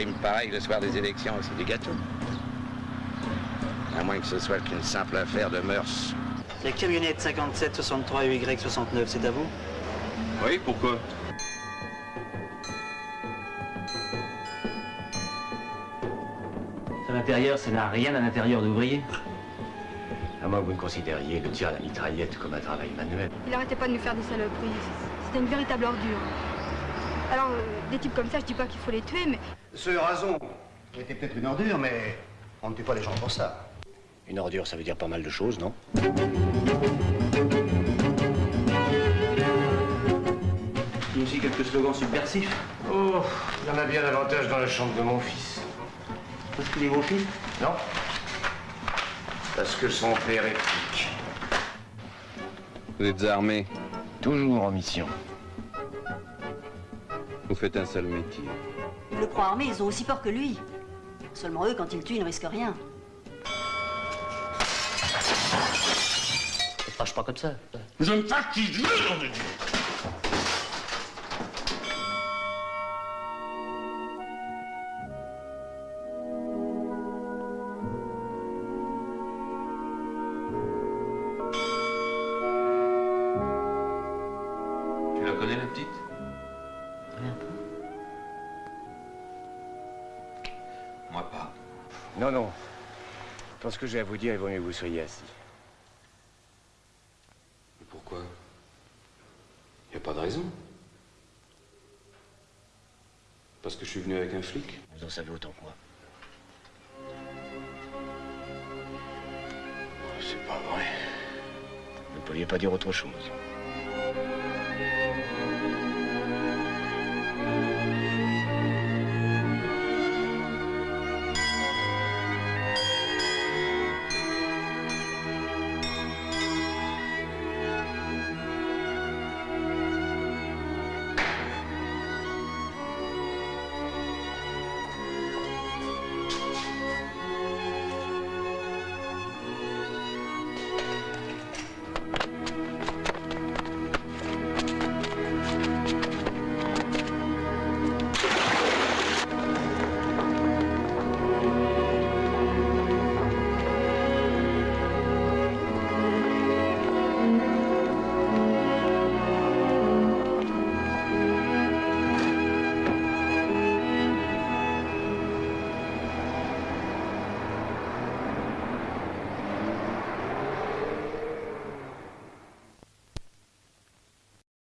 crime pareil le soir des élections, c'est du gâteau. À moins que ce soit qu'une simple affaire de mœurs. La camionnette 57 63 Y 69, c'est à vous Oui, pourquoi? À l'intérieur, ça n'a rien à l'intérieur d'ouvrier. À moins que vous ne considériez le tir à la mitraillette comme un travail manuel. Il arrêtait pas de nous faire des saloperies. C'était une véritable ordure. Alors, euh, des types comme ça, je dis pas qu'il faut les tuer, mais... Ce rason était peut-être une ordure, mais on ne tue pas les gens pour ça. Une ordure, ça veut dire pas mal de choses, non? Il y a aussi quelques slogans subversifs. Oh, il y en a bien davantage dans la chambre de mon fils. Parce qu'il est vos fils? Non Parce que son père est flic. Vous êtes armé. Toujours en mission. Vous faites un sale métier. Il le croit armé, ils ont aussi peur que lui. Seulement eux, quand ils tuent, ils ne risquent rien. Ne fâche pas comme ça. Je me fatigue, je Tu la connais, la petite? Moi pas. Non, non. Pour ce que j'ai à vous dire, il vaut mieux que vous soyez assis. Mais pourquoi? Y a pas de raison. Parce que je suis venu avec un flic. Vous en savez autant que moi. C'est pas vrai. Vous ne pouviez pas dire autre chose.